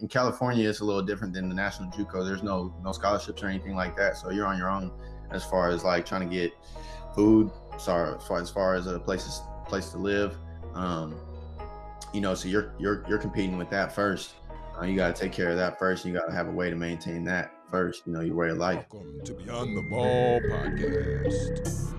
in California, it's a little different than the national JUCO. There's no no scholarships or anything like that, so you're on your own as far as like trying to get food. Sorry, as far as, far as a place place to live. Um, you know, so you're you're you're competing with that first. Uh, you got to take care of that first. You got to have a way to maintain that first. You know, your way of life. Welcome to Beyond the Ball podcast.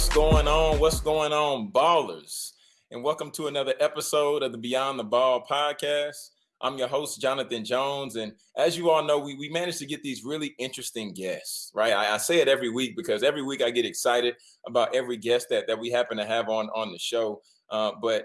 What's going on? What's going on, ballers? And welcome to another episode of the Beyond the Ball podcast. I'm your host, Jonathan Jones. And as you all know, we, we managed to get these really interesting guests, right? I, I, say it every week because every week I get excited about every guest that, that we happen to have on, on the show. Uh, but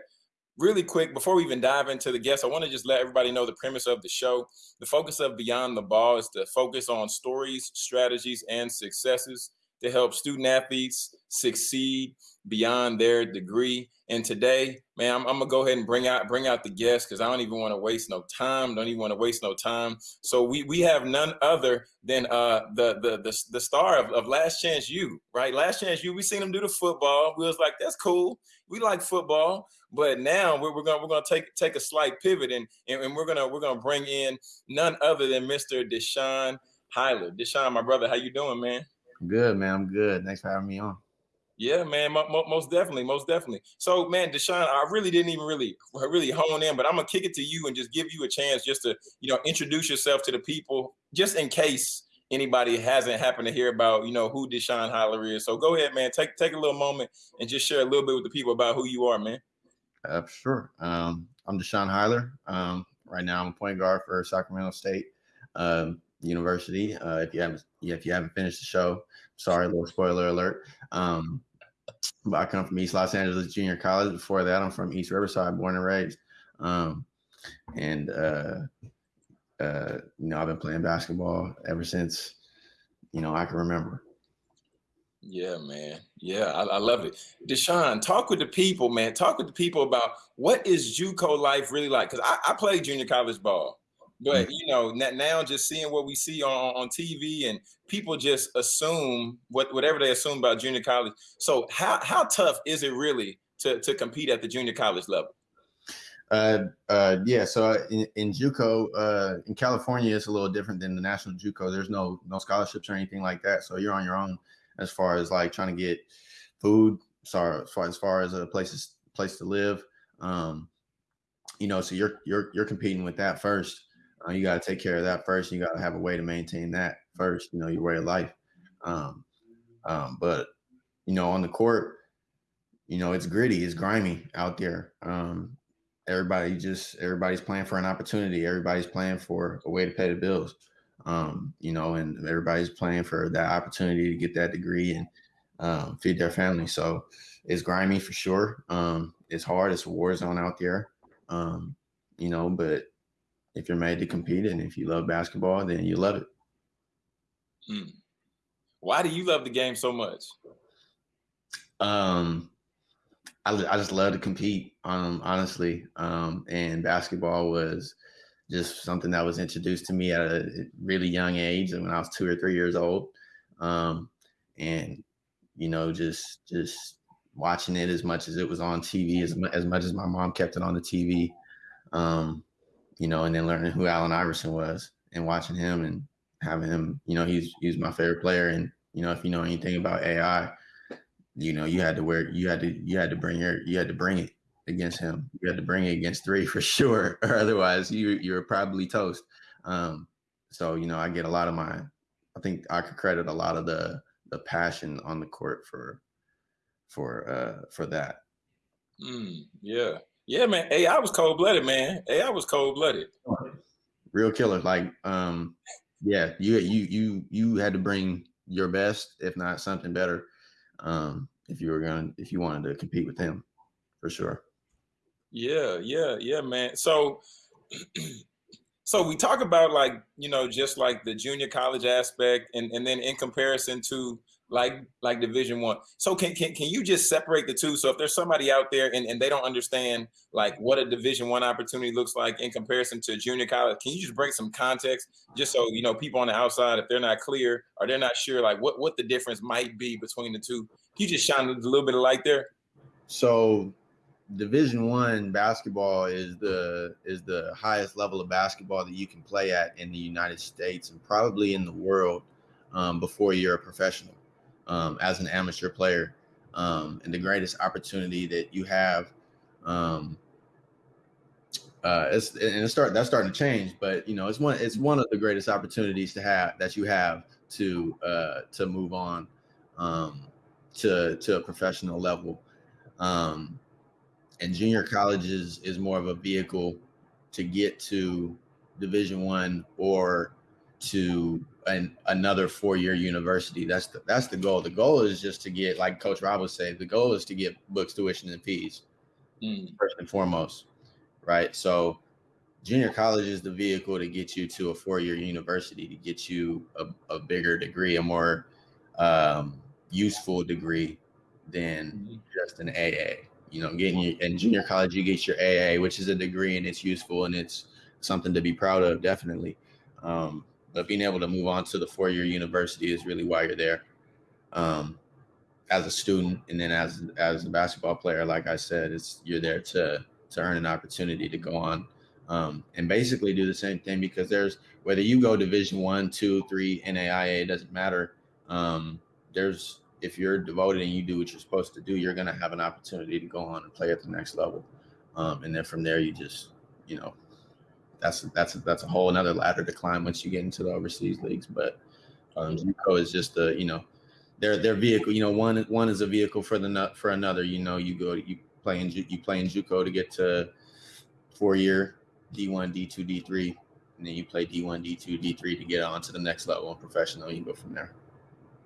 really quick, before we even dive into the guests, I want to just let everybody know the premise of the show. The focus of Beyond the Ball is to focus on stories, strategies, and successes to help student athletes succeed beyond their degree. And today, man, I'm, I'm, gonna go ahead and bring out bring out the guests because I don't even want to waste no time. Don't even want to waste no time. So we we have none other than uh the the the, the star of, of Last Chance U, right? Last Chance U. We seen him do the football. We was like, that's cool. We like football, but now we're, we're gonna we're gonna take take a slight pivot and, and and we're gonna we're gonna bring in none other than Mr. Deshaun Highler. Deshaun, my brother, how you doing, man? Good, man. I'm good. Thanks for having me on. Yeah, man, most definitely, most definitely. So, man, Deshaun, I really didn't even really, really hone in, but I'm gonna kick it to you and just give you a chance just to, you know, introduce yourself to the people, just in case anybody hasn't happened to hear about, you know, who Deshaun Highler is. So, go ahead, man, take take a little moment and just share a little bit with the people about who you are, man. Uh, sure. Um, I'm Deshaun Highler. Um, right now, I'm a point guard for Sacramento State. Um, University. Uh, if you haven't if you haven't finished the show, sorry, little spoiler alert. Um, but I come from East Los Angeles Junior College. Before that, I'm from East Riverside, born and raised. Um, and uh, uh, you know, I've been playing basketball ever since you know I can remember. Yeah, man. Yeah, I, I, love it. Deshaun, talk with the people, man. Talk with the people about what is JUCO life really like? Because I, I played junior college ball. But mm. you know, now just seeing what we see on, on TV and people just assume what whatever they assume about junior college. So how how tough is it really to to compete at the junior college level? Uh, uh, yeah. So uh, in, in JUCO, uh, in California, it's a little different than the national JUCO. There's no no scholarships or anything like that. So you're on your own as far as like trying to get food. Sorry, as far as far as a place place to live. Um, you know, so you're you're you're competing with that first. Uh, you got to take care of that first. You got to have a way to maintain that first. You know, your way of life. Um, um, but you know, on the court, you know, it's gritty, it's grimy out there. Um, everybody just everybody's playing for an opportunity. Everybody's playing for a way to pay the bills. Um, you know, and everybody's playing for that opportunity to get that degree and um, feed their family. So it's grimy for sure. Um, it's hard. It's a war zone out there. Um, you know, but if you're made to compete and if you love basketball, then you love it. Hmm. Why do you love the game so much? Um, I, I just love to compete. Um, honestly, um, and basketball was just something that was introduced to me at a really young age, and when I was two or three years old. Um, and you know, just just watching it as much as it was on TV, as as much as my mom kept it on the TV. Um, you know, and then learning who Allen Iverson was and watching him and having him, you know, he's he's my favorite player. And you know, if you know anything about AI, you know, you had to wear, you had to, you had to bring your, you had to bring it against him. You had to bring it against three for sure, or otherwise you you're probably toast. Um, so you know, I get a lot of my, I think I could credit a lot of the the passion on the court for for uh for that. Mm, yeah, yeah, man. Hey, I was cold blooded, man. Hey, I was cold blooded. Real killer. Like, um, yeah, you you you you had to bring your best, if not something better, um, if you were going to if you wanted to compete with him, for sure. Yeah, yeah, yeah, man. So so we talk about like, you know, just like the junior college aspect and, and then in comparison to like like division one. So can, can can you just separate the two? So if there's somebody out there and, and they don't understand like what a division one opportunity looks like in comparison to junior college can you just bring some context just so you know people on the outside if they're not clear or they're not sure like what what the difference might be between the two? Can you just shine a little bit of light there? So division one basketball is the is the highest level of basketball that you can play at in the united states and probably in the world um, before you're a professional um, as an amateur player. Um, and the greatest opportunity that you have um, uh, it's and it's start that's starting to change, but you know it's one it's one of the greatest opportunities to have that you have to uh, to move on um, to to a professional level. Um, and junior college is is more of a vehicle to get to Division One or to an, another four-year university. That's the that's the goal. The goal is just to get, like Coach Rob would say, the goal is to get books, tuition, and fees mm. first and foremost, right? So, junior college is the vehicle to get you to a four-year university, to get you a, a bigger degree, a more um, useful degree than mm-hmm. just an AA. You know, getting you in junior college, you get your AA, which is a degree and it's useful and it's something to be proud of, definitely. Um, but being able to move on to the four year university is really why you're there. Um, as a student and then as as a basketball player, like I said, it's you're there to to earn an opportunity to go on um, and basically do the same thing because there's whether you go division one, two, three, NAIA, it doesn't matter. Um, there's if you're devoted and you do what you're supposed to do, you're gonna have an opportunity to go on and play at the next level. Um, and then from there you just, you know, that's that's that's a whole another ladder to climb once you get into the overseas leagues. But um, JUCO is just a you know their their vehicle. You know, one one is a vehicle for the for another. You know, you go you play in you play in JUCO to get to four year D one, D two, D three, and then you play D one, D two, D three to get on to the next level and professional. You go from there.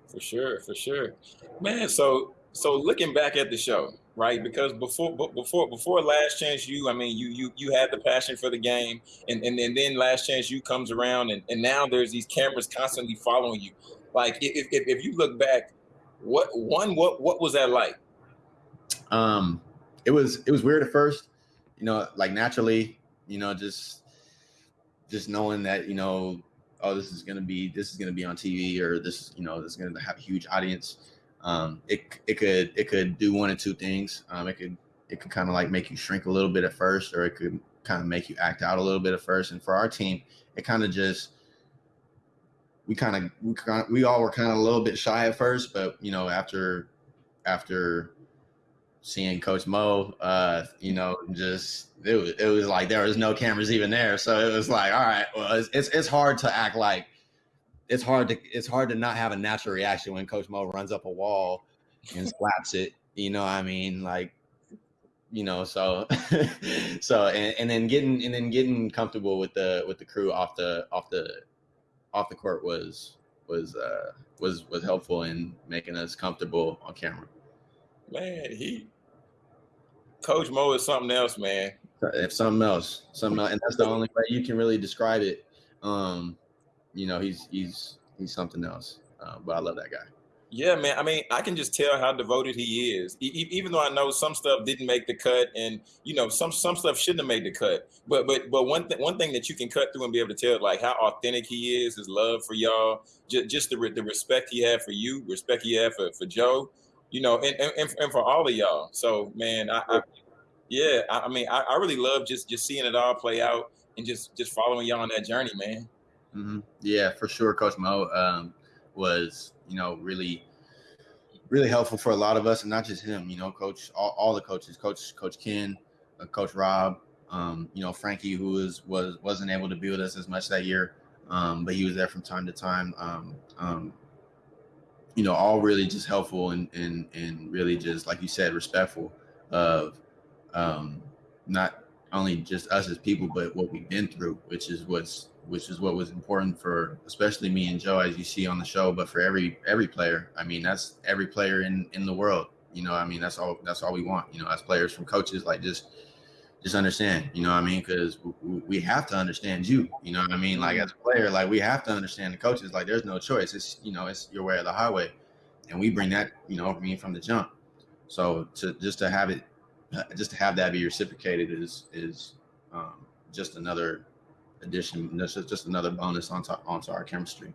For sure, for sure, man. So so looking back at the show, right? Because before before before Last Chance U, I mean, you you you had the passion for the game, and and, and then Last Chance U comes around, and, and now there's these cameras constantly following you. Like if, if if you look back, what one what what was that like? Um, it was it was weird at first, you know, like naturally, you know, just just knowing that you know, oh, this is gonna be this is gonna be on TV, or this you know, this is gonna have a huge audience um, it it could it could do one of two things. Um, it could it could kind of like make you shrink a little bit at first, or it could kind of make you act out a little bit at first. And for our team, it kind of just we kind of we kind we all were kind of a little bit shy at first, but you know after after seeing Coach Mo, uh, you know, just it was it was like there was no cameras even there, so it was like all right, well it's it's, it's hard to act like it's hard to it's hard to not have a natural reaction when Coach Mo runs up a wall and slaps it. You know, I mean, like, you know, so so and, and then getting and then getting comfortable with the with the crew off the off the off the court was was uh was was helpful in making us comfortable on camera. Man, he Coach Mo is something else, man. If something else, something else, and that's the only way you can really describe it. Um, you know, he's he's he's something else. Uh, but I love that guy. Yeah, man. I mean, I can just tell how devoted he is. E- even though I know some stuff didn't make the cut, and you know, some some stuff shouldn't have made the cut. But but but one thing one thing that you can cut through and be able to tell like how authentic he is, his love for y'all, just just the the respect he had for you, respect he had for for Joe, you know, and and, and for all of y'all. So man, I, I yeah, I, I mean, I, I really love just just seeing it all play out and just just following y'all on that journey, man. Mm-hmm. Yeah, for sure. Coach Mo um, was, you know, really, really helpful for a lot of us, and not just him. You know, Coach, all, all the coaches, Coach, Coach Ken, uh, Coach Rob, um, you know, Frankie, who was was wasn't able to be with us as much that year, um, but he was there from time to time. Um, um, you know, all really just helpful and and and really just like you said, respectful of um, not only just us as people, but what we've been through, which is what's which is what was important for especially me and Joe, as you see on the show, but for every every player. I mean, that's every player in in the world. You know, I mean, that's all that's all we want. You know, as players from coaches, like just just understand. You know, what I mean, because we have to understand you. You know, what I mean, like as a player, like we have to understand the coaches. Like, there's no choice. It's you know, it's your way or the highway. and we bring that, you know, I mean, from the jump. So to just to have it, just to have that be reciprocated is is um, just another addition. Just just another bonus onto onto our chemistry.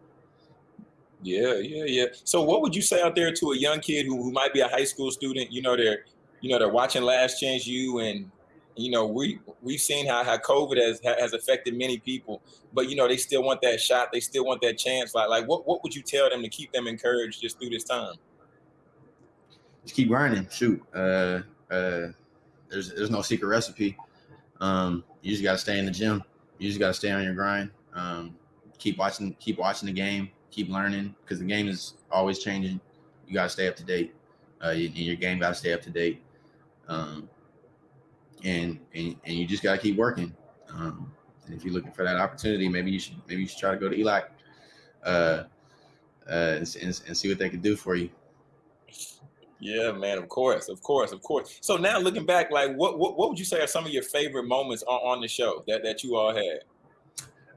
Yeah, yeah, yeah. So, what would you say out there to a young kid who, who might be a high school student? You know, they're you know they're watching Last Chance U, and you know we we've seen how how COVID has has affected many people, but you know they still want that shot, they still want that chance. Like like what what would you tell them to keep them encouraged just through this time? Just keep grinding. Shoot, uh, uh, there's there's no secret recipe. Um, you just got to stay in the gym. You just got to stay on your grind. Um, keep watching keep watching the game keep learning because the game is always changing. You got to stay up to date. Uh, you, your game got to stay up to date. Um, and, and and you just got to keep working. Um, and if you're looking for that opportunity, maybe you should maybe you should try to go to ELAC uh, uh, and, and, and see what they can do for you. Yeah, man. Of course, of course, of course. So now looking back, like what what, what would you say are some of your favorite moments on, on the show that, that you all had?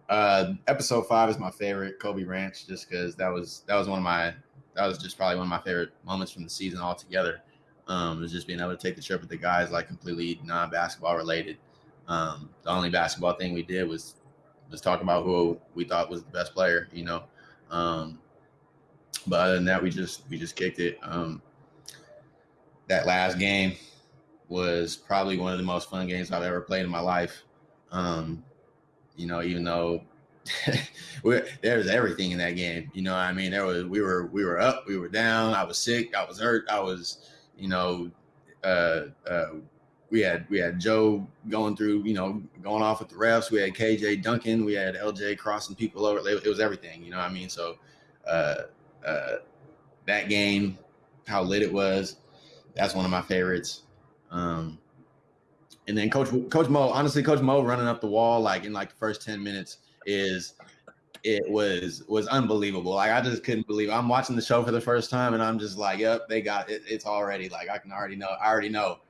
Uh, episode five is my favorite, Kobe Ranch, just because that was that was one of my that was just probably one of my favorite moments from the season altogether. Um, was just being able to take the trip with the guys, like completely non-basketball related. Um, the only basketball thing we did was was talk about who we thought was the best player, you know. Um, but other than that, we just we just kicked it. Um, that last game was probably one of the most fun games I've ever played in my life. Um, you know, even though there was everything in that game. You know, I mean, there was we were we were up, we were down. I was sick, I was hurt, I was, you know, uh, uh, we had we had Joe going through, you know, going off with the refs. We had KJ Duncan, we had LJ crossing people over. It was everything. You know, I mean, so uh, uh, that game, how lit it was, that's one of my favorites. Um, and then Coach Coach Mo, honestly, Coach Mo running up the wall like in like the first 10 minutes is it was was unbelievable. Like I just couldn't believe it. I'm watching the show for the first time and I'm just like, yep, they got it. It's already like I can already know. I already know.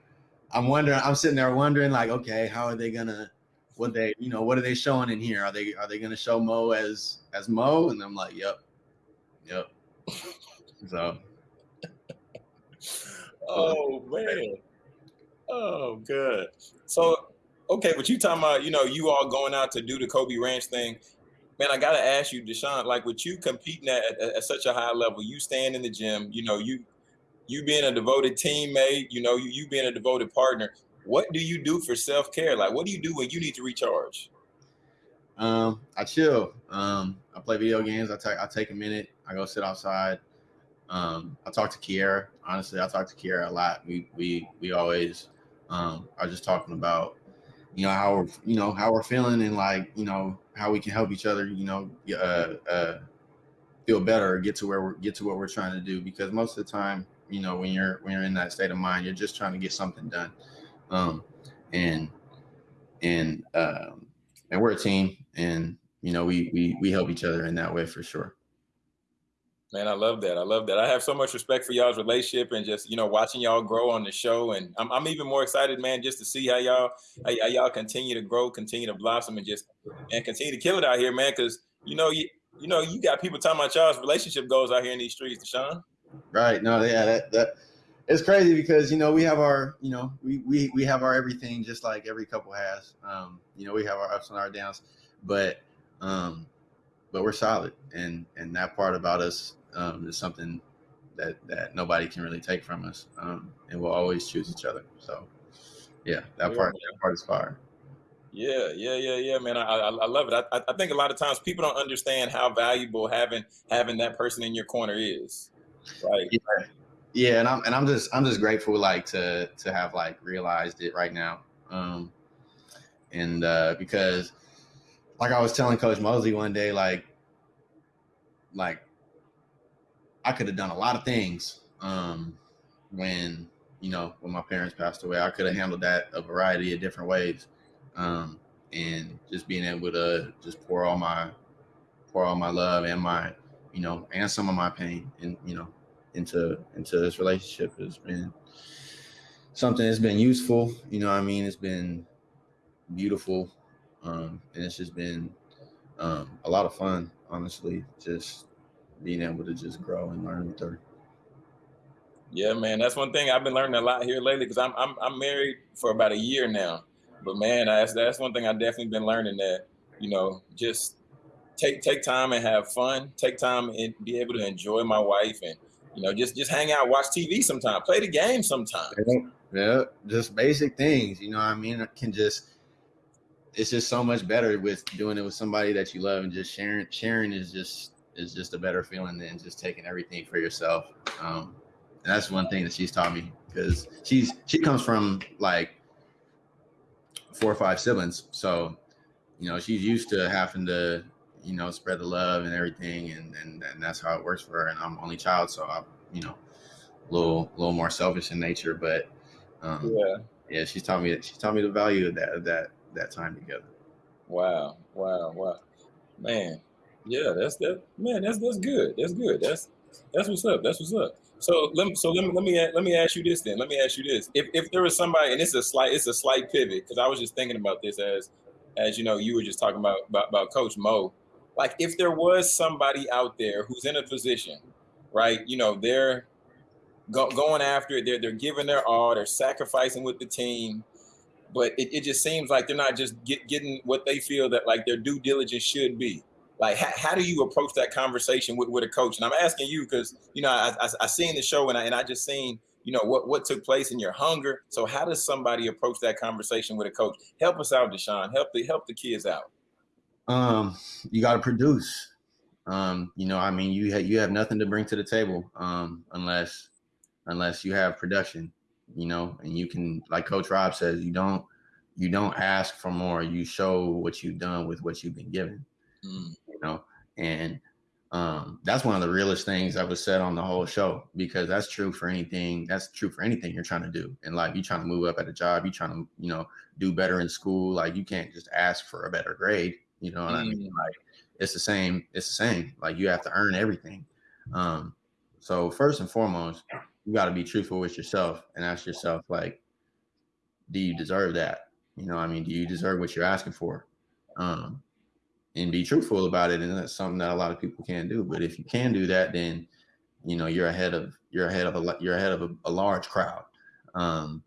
I'm wondering, I'm sitting there wondering, like, okay, how are they gonna what they, you know, what are they showing in here? Are they are they gonna show Mo as as Mo? And I'm like, yep, yep. so Oh man. Oh, good. So, okay, but you talking about, you know, you all going out to do the Kobe Ranch thing. Man, I gotta ask you, Deshaun, like with you competing at, at, at such a high level, you staying in the gym, you know, you you being a devoted teammate, you know, you, you being a devoted partner. What do you do for self care? Like, what do you do when you need to recharge? Um, I chill. Um, I play video games. I take I take a minute. I go sit outside. Um, I talk to Kiera. Honestly, I talk to Kiera a lot. We we we always um, was just talking about, you know, how we're, you know, how we're feeling and like, you know, how we can help each other, you know, uh, uh, feel better, or get to where we're, get to what we're trying to do. Because most of the time, you know, when you're, when you're in that state of mind, you're just trying to get something done. Um, and, and, um, and we're a team and, you know, we, we, we help each other in that way for sure. Man, I love that. I love that. I have so much respect for y'all's relationship and just you know watching y'all grow on the show. And I'm, I'm even more excited, man, just to see how y'all how, y'all continue to grow, continue to blossom, and just and continue to kill it out here, man. Because you know you you know you got people talking about y'all's relationship goals out here in these streets, Deshaun. Right. No. Yeah. That that it's crazy because you know we have our you know we we we have our everything just like every couple has. Um, you know we have our ups and our downs, but um, but we're solid, and and that part about us um, is something that that nobody can really take from us, um, and we'll always choose each other. So, yeah, that part that part is fire. Yeah, yeah, yeah, yeah, man. I, I, I love it. I, I think a lot of times people don't understand how valuable having having that person in your corner is. Right. Yeah. yeah, and I'm and I'm just I'm just grateful like to to have like realized it right now. Um and uh because like I was telling Coach Mosley one day, like like I could have done a lot of things um, when you know when my parents passed away. I could have handled that a variety of different ways, um, and just being able to just pour all my pour all my love and my you know and some of my pain and you know into into this relationship has been something that's been useful. You know, I mean, it's been beautiful, um, and it's just been um, a lot of fun. Honestly, just being able to just grow and learn with her. Yeah, man, that's one thing I've been learning a lot here lately because I'm I'm I'm married for about a year now, but man, that's that's one thing I've definitely been learning that you know just take take time and have fun, take time and be able to enjoy my wife and you know just just hang out, watch TV sometimes, play the game sometimes. Yeah, just basic things. You know, what I mean, it can just it's just so much better with doing it with somebody that you love and just sharing. Sharing is just is just a better feeling than just taking everything for yourself. Um, and that's one thing that she's taught me because she's she comes from like four or five siblings, so you know she's used to having to you know spread the love and everything, and and, and that's how it works for her. And I'm only child, so I'm you know a little little more selfish in nature, but um, yeah, yeah, she's taught me she's taught me the value of that of that that time together. Wow, wow, wow, man, yeah, that's that man, that's that's good, that's good, that's that's what's up, that's what's up. So let me, so let me let me let me ask you this then. Let me ask you this: if if there was somebody, and it's a slight it's a slight pivot because I was just thinking about this as as you know you were just talking about about, about Coach Mo. Like if there was somebody out there who's in a position, right? You know they're go, going after it. They're they're giving their all. They're sacrificing with the team, but it, it just seems like they're not just get, getting what they feel that like their due diligence should be like how, how do you approach that conversation with, with a coach? And i'm asking you because you know i, I, I seen the show and I, and I just seen you know what what took place in your hunger. So how does somebody approach that conversation with a coach? Help us out deshaun. Help the help the kids out. Um you got to produce. Um you know i mean you ha- you have nothing to bring to the table um unless unless you have production you know and you can like coach rob says you don't you don't ask for more. You show what you've done with what you've been given. Mm know, and um, that's one of the realest things that was said on the whole show because that's true for anything. That's true for anything you're trying to do in life. You're trying to move up at a job. You're trying to, you know, do better in school. Like you can't just ask for a better grade. You know what mm. I mean? Mm. Like it's the same. It's the same. Like you have to earn everything. Um, so first and foremost, you got to be truthful with yourself and ask yourself, like, do you deserve that? You know, I mean, do you deserve what you're asking for? Um, and be truthful about it. And that's something that a lot of people can't do. But if you can do that, then you know you're ahead of you're ahead of a you're ahead of a, a large crowd. Um,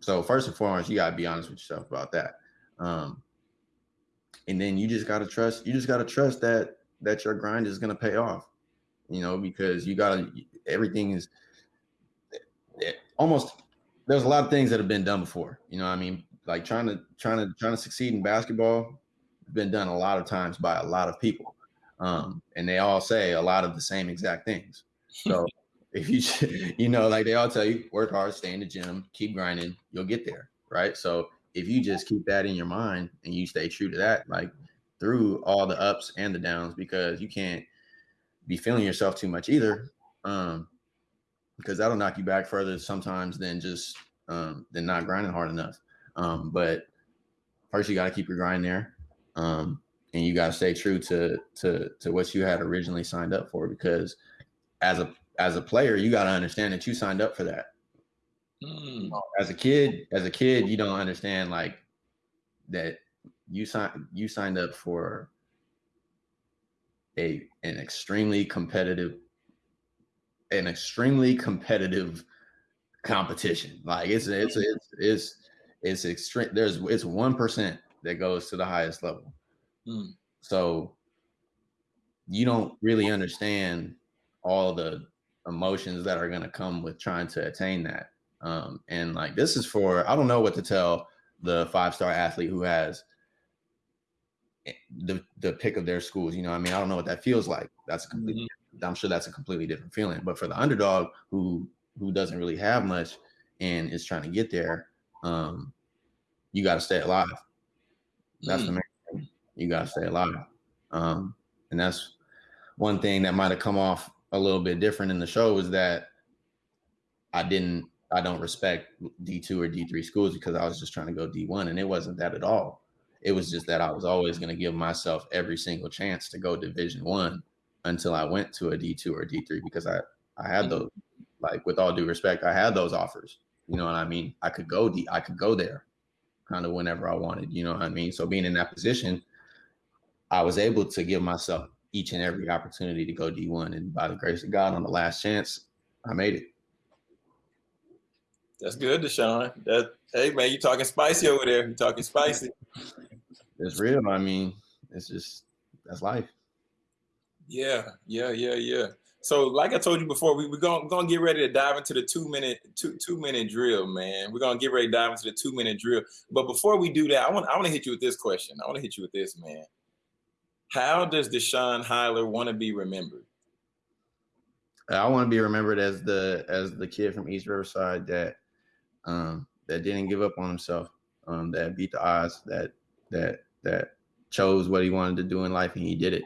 so first and foremost, you gotta be honest with yourself about that. Um, and then you just gotta trust. You just gotta trust that that your grind is gonna pay off. You know, because you gotta everything is it, almost. There's a lot of things that have been done before. You know, I mean, like trying to trying to trying to succeed in basketball been done a lot of times by a lot of people. Um, and they all say a lot of the same exact things. So if you, you know, like they all tell you, work hard, stay in the gym, keep grinding, you'll get there. Right. So if you just keep that in your mind and you stay true to that, like through all the ups and the downs, because you can't be feeling yourself too much either. Um, because that'll knock you back further sometimes than just um, than not grinding hard enough. Um, but first you got to keep your grind there um, and you got to stay true to to to what you had originally signed up for because as a as a player you got to understand that you signed up for that mm. as a kid as a kid you don't understand like that you signed you signed up for a an extremely competitive an extremely competitive competition like it's it's it's it's it's extreme there's it's one percent that goes to the highest level. Mm. So you don't really understand all the emotions that are going to come with trying to attain that. Um, and like this is for I don't know what to tell the five star athlete who has the the pick of their schools. You know, I mean, I don't know what that feels like. That's a completely. Mm-hmm. I'm sure that's a completely different feeling. But for the underdog who who doesn't really have much and is trying to get there, um, you got to stay alive. That's mm. the main thing. You gotta stay alive. Um, and that's one thing that might have come off a little bit different in the show is that I didn't I don't respect D2 or D3 schools because I was just trying to go D1 and it wasn't that at all. It was just that I was always going to give myself every single chance to go division 1 until I went to a D2 or D3 because I I had those like with all due respect I had those offers. You know what I mean? I could go D I could go there kind of whenever I wanted. You know what I mean? So being in that position, I was able to give myself each and every opportunity to go D1. And by the grace of God, on the last chance, I made it. That's good, Deshaun. That hey man, you talking spicy over there. You talking spicy. It's real. I mean, it's just that's life. Yeah, yeah, yeah, yeah. So, like I told you before, we, we're gonna, gonna get ready to dive into the two minute two two minute drill, man. We're gonna get ready to dive into the two minute drill. But before we do that, I want I want to hit you with this question. I want to hit you with this, man. How does Deshaun Highler want to be remembered? I want to be remembered as the as the kid from East Riverside that um, that didn't give up on himself, um, that beat the odds, that that that chose what he wanted to do in life and he did it,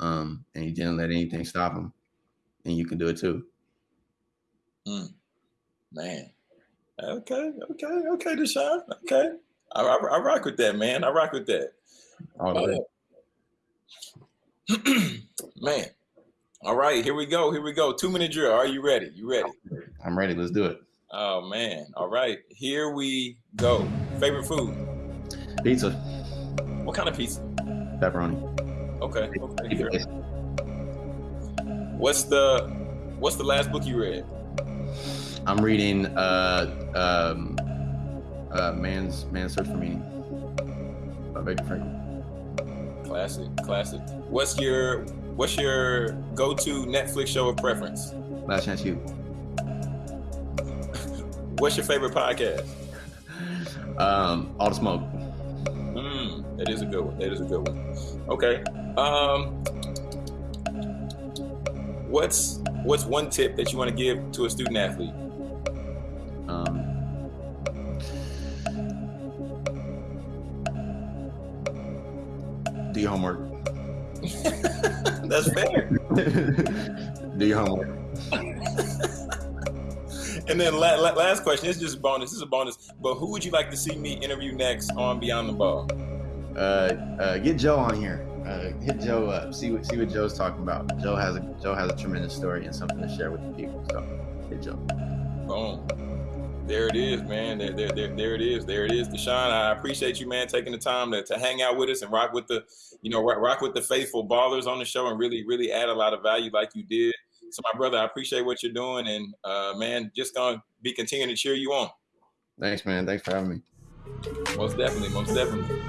um, and he didn't let anything stop him. And you can do it too. Mm. Man, okay, okay, okay, Deshaun, okay, I, I, I, rock with that, man. I rock with that. All right. man. All right, here we go. Here we go. Two minute drill. Are you ready? You ready? I'm ready. Let's do it. Oh man. All right. Here we go. Favorite food? Pizza. What kind of pizza? Pepperoni. Okay. Okay. Sure. What's the What's the last book you read? I'm reading uh um uh Man's Man's Search for Meaning by Viktor Frankl. Classic, classic. What's your What's your go-to Netflix show of preference? Last Chance U. What's your favorite podcast? Um, All the Smoke. Mm, that is a good one. That is a good one. Okay. Um, what's what's one tip that you want to give to a student athlete? Um, do your homework. That's fair. do your homework. and then la- la- last question. It's just a bonus. This is a bonus. But who would you like to see me interview next on Beyond the Ball? Uh, uh, get Joe on here. Uh, hit Joe up. See what see what Joe's talking about. Joe has a Joe has a tremendous story and something to share with the people. So hit Joe. Boom. There it is, man. There, there, there, there it is. There it is. Deshaun, I appreciate you, man, taking the time to, to hang out with us and rock with the, you know, rock, rock with the faithful ballers on the show and really, really add a lot of value like you did. So, my brother, I appreciate what you're doing, and uh, man, just gonna be continuing to cheer you on. Thanks, man. Thanks for having me. Most definitely, most definitely.